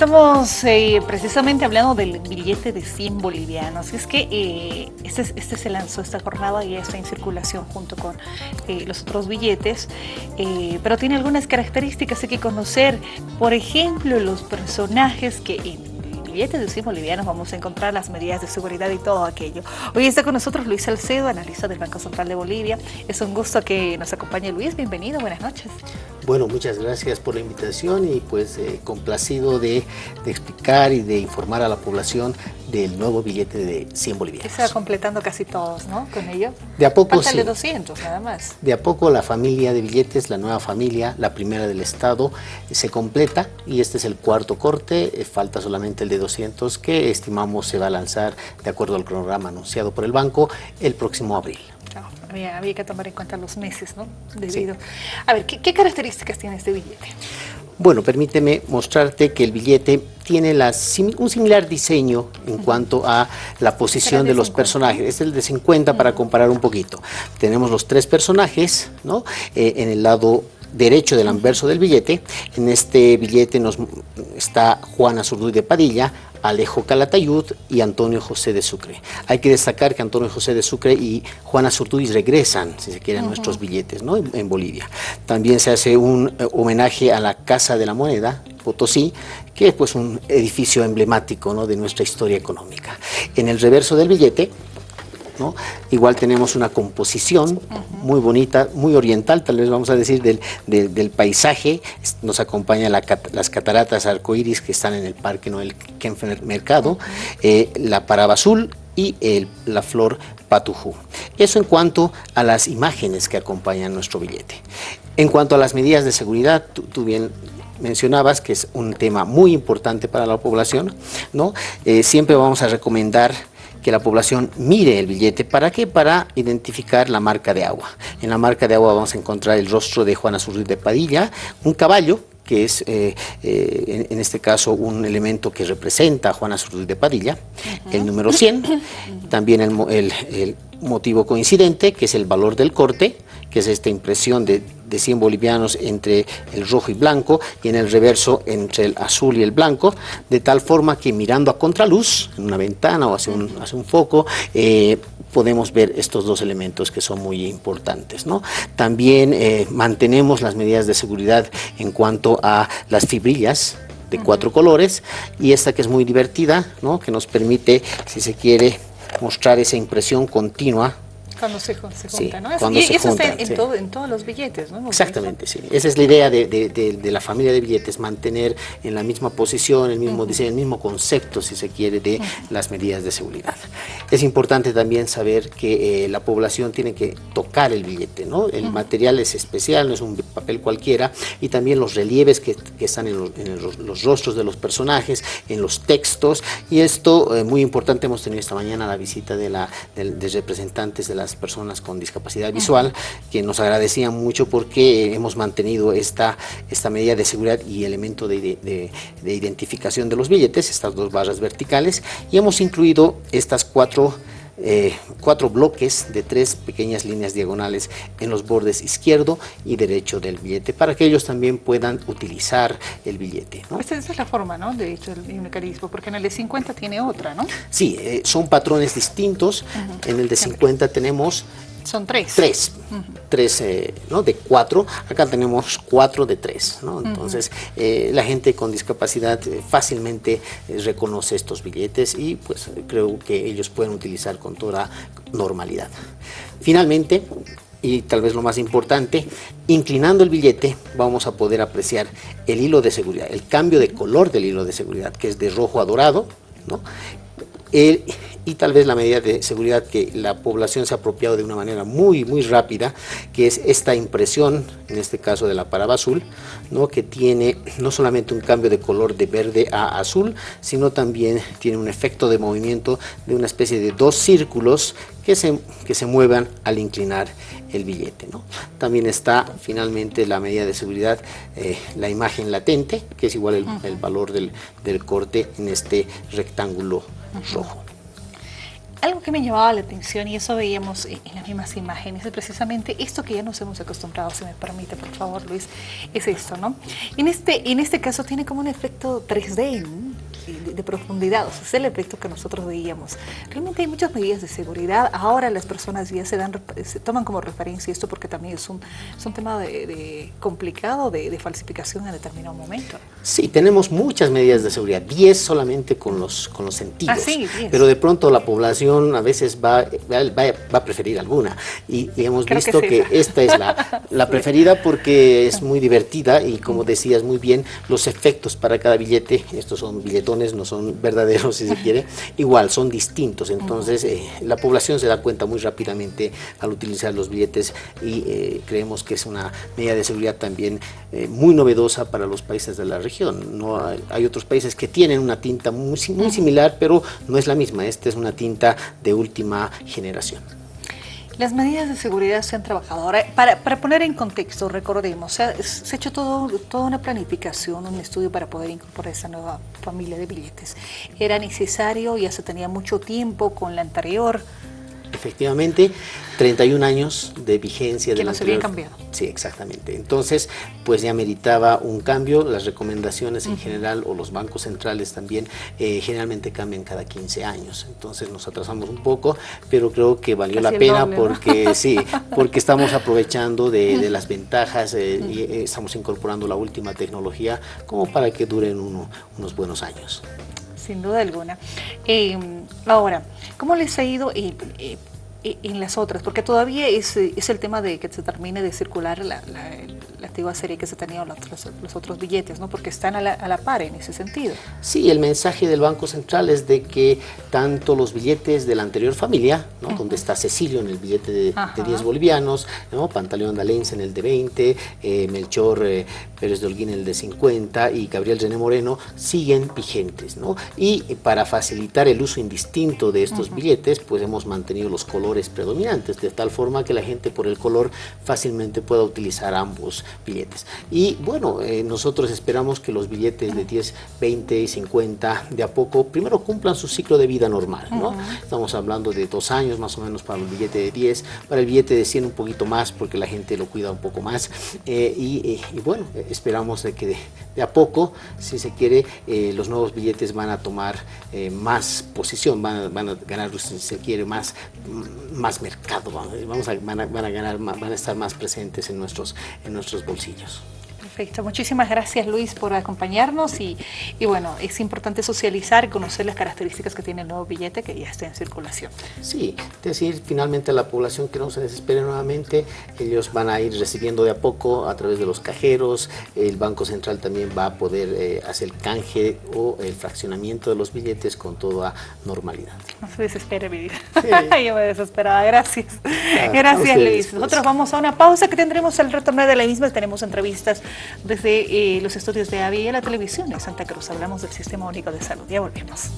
estamos eh, precisamente hablando del billete de 100 bolivianos. Es que eh, este, este, se lanzó esta jornada y está en circulación junto con eh, los otros billetes, pero tiene algunas características hay que conocer. Por ejemplo, los personajes que billetes de 100 bolivianos vamos a encontrar las medidas de seguridad y todo aquello. Hoy está con nosotros Luis Salcedo, analista del Banco Central de Bolivia. Es un gusto que nos acompañe Luis, bienvenido, buenas noches. Bueno, muchas gracias por la invitación y pues eh, complacido de, explicar y de informar a la población del nuevo billete de 100 bolivianos. Se va completando casi todos, ¿no? Con ello. De a poco sí. 200 nada más. De a poco la familia de billetes, la nueva familia, la primera del Estado, se completa y este es el cuarto corte, eh, falta solamente el de 200 que estimamos se va a lanzar de acuerdo al cronograma anunciado por el banco el próximo abril. había, que tomar en cuenta los meses, ¿no? Debido. A ver, ¿qué, características tiene este billete? Bueno, permíteme mostrarte que el billete tiene un similar diseño en cuanto a la posición de, los personajes. Es el de 50 para comparar un poquito. Tenemos los tres personajes, ¿no? Eh, en el lado derecho del anverso del billete. En este billete nos está Juana Zurduy de Padilla, Alejo Calatayud y Antonio José de Sucre. Hay que destacar que Antonio José de Sucre y Juana Zurduy regresan, si se quiere, a nuestros billetes ¿no? en, Bolivia. También se hace un eh, homenaje a la Casa de la Moneda, Potosí, que es pues, un edificio emblemático ¿no? de nuestra historia económica. En el reverso del billete Igual tenemos una composición muy bonita, muy oriental, tal vez vamos a decir, del, paisaje. Nos acompaña las cataratas arcoíris que están en el Parque Noel Kenfer Mercado, eh, la paraba azul y la flor patujú. Eso en cuanto a las imágenes que acompañan nuestro billete. En cuanto a las medidas de seguridad, tú, bien mencionabas que es un tema muy importante para la población, ¿no? Eh, siempre vamos a recomendar que la población mire el billete. ¿Para qué? Para identificar la marca de agua. En la marca de agua vamos a encontrar el rostro de Juana Zurri de Padilla, un caballo que es eh, eh, en, este caso un elemento que representa a Juana Zurri de Padilla, el número 100, también el motivo coincidente, que es el valor del corte, que es esta impresión de, de 100 bolivianos entre el rojo y blanco y en el reverso entre el azul y el blanco, de tal forma que mirando a contraluz, en una ventana o hacia un, hacia un foco, eh, podemos ver estos dos elementos que son muy importantes. ¿no? También eh, mantenemos las medidas de seguridad en cuanto a las fibrillas, de cuatro colores y esta que es muy divertida, ¿no? que nos permite, si se quiere, mostrar esa impresión continua cuando se, junta, ¿no? y eso está en, todos los billetes, ¿no? Exactamente, sí. Esa es la idea de, la familia de billetes, mantener en la misma posición, el mismo diseño, el mismo concepto, si se quiere, de las medidas de seguridad. Es importante también saber que eh, la población tiene que tocar el billete, ¿no? El material es especial, no es un papel cualquiera, y también los relieves que, están en, los, rostros de los personajes, en los textos, y esto, eh, muy importante, hemos tenido esta mañana la visita de, la, de representantes de las personas con discapacidad visual, que nos agradecían mucho porque hemos mantenido esta, esta medida de seguridad y elemento de, identificación de los billetes, estas dos barras verticales, y hemos incluido estas cuatro eh, cuatro bloques de tres pequeñas líneas diagonales en los bordes izquierdo y derecho del billete para que ellos también puedan utilizar el billete. Esa es la forma ¿no? de hecho el mecanismo, porque en el de 50 tiene otra, ¿no? Sí, eh, son patrones distintos. En el de 50 tenemos son tres. Tres. Tres, eh, ¿no? De cuatro. Acá tenemos cuatro de tres, ¿no? Entonces, eh, la gente con discapacidad eh, fácilmente reconoce estos billetes y pues creo que ellos pueden utilizar con toda normalidad. Finalmente, y tal vez lo más importante, inclinando el billete vamos a poder apreciar el hilo de seguridad, el cambio de color del hilo de seguridad, que es de rojo a dorado, ¿no? Y tal vez la medida de seguridad que la población se ha apropiado de una manera muy, muy rápida, que es esta impresión, en este caso de la paraba azul, ¿no? que tiene no solamente un cambio de color de verde a azul, sino también tiene un efecto de movimiento de una especie de dos círculos que se, que se muevan al inclinar el billete. ¿no? También está finalmente la medida de seguridad, eh, la imagen latente, que es igual el, el valor del, del corte en este rectángulo rojo. Algo que me llamaba la atención y eso veíamos en las mismas imágenes es precisamente esto que ya nos hemos acostumbrado, si me permite, por favor, Luis, es esto, ¿no? En este, en este caso tiene como un efecto 3D, de, profundidad, o sea, es el efecto que nosotros veíamos. Realmente hay muchas medidas de seguridad, ahora las personas ya se, dan, se toman como referencia esto porque también es un, es un tema de, complicado de, falsificación en determinado momento. Sí, tenemos muchas medidas de seguridad, 10 solamente con los, con los sentidos, ah, pero de pronto la población a veces va, va, va a preferir alguna. Y, hemos visto que, esta es la, la preferida porque es muy divertida y como decías muy bien, los efectos para cada billete, estos son billetones no son verdaderos si se quiere, igual son distintos, entonces eh, la población se da cuenta muy rápidamente al utilizar los billetes y eh, creemos que es una medida de seguridad también eh, muy novedosa para los países de la región. No hay, otros países que tienen una tinta muy, muy similar, pero no es la misma, esta es una tinta de última generación. Las medidas de seguridad se han trabajado. Ahora, para, poner en contexto, recordemos, se ha, hecho todo, toda una planificación, un estudio para poder incorporar esa nueva familia de billetes. Era necesario, ya se tenía mucho tiempo con la anterior, Efectivamente, 31 años de vigencia. Que no se había cambiado. Sí, exactamente. Entonces, pues ya meritaba un cambio. Las recomendaciones en general o los bancos centrales también eh, generalmente cambian cada 15 años. Entonces nos atrasamos un poco, pero creo que valió la pena porque sí, porque estamos aprovechando de, las ventajas eh, y eh, estamos incorporando la última tecnología como para que duren unos buenos años sin duda alguna. Eh, ahora, ¿cómo les ha ido eh, eh, en las otras? Porque todavía es, es, el tema de que se termine de circular la, la antigua serie que se tenía los, los otros billetes, ¿no? porque están a la, a la, par en ese sentido. Sí, el mensaje del Banco Central es de que tanto los billetes de la anterior familia, ¿no? donde está Cecilio en el billete de, 10 bolivianos, ¿no? Pantaleón Dalense en el de 20, eh, Melchor eh, Pérez de Holguín el de 50 y Gabriel René Moreno siguen vigentes. ¿no? Y para facilitar el uso indistinto de estos billetes, pues hemos mantenido los colores predominantes, de tal forma que la gente por el color fácilmente pueda utilizar ambos billetes. Y bueno, eh, nosotros esperamos que los billetes de 10, 20 y 50 de a poco primero cumplan su ciclo de vida normal, ¿no? Estamos hablando de dos años más o menos para el billete de 10, para el billete de 100 un poquito más porque la gente lo cuida un poco más eh, eh, y, bueno, esperamos de que de, a poco, si se quiere, los nuevos billetes van a tomar más posición, van a, ganar, si se quiere, más, más mercado, vamos van, a, van a ganar, van a estar más presentes en nuestros, en nuestros bolsillos. Perfecto, muchísimas gracias Luis por acompañarnos y, y, bueno, es importante socializar y conocer las características que tiene el nuevo billete que ya está en circulación. Sí, decir finalmente a la población que no se desespere nuevamente, ellos van a ir recibiendo de a poco a través de los cajeros, el Banco Central también va a poder eh, hacer el canje o el fraccionamiento de los billetes con toda normalidad. No se desespere mi vida, yo me desesperaba, gracias. Ah, gracias Luis. Pues. Nosotros vamos a una pausa que tendremos el retorno de la misma, tenemos entrevistas desde eh, los estudios de AVI y la televisión de Santa Cruz. Hablamos del Sistema Único de Salud. Ya volvemos.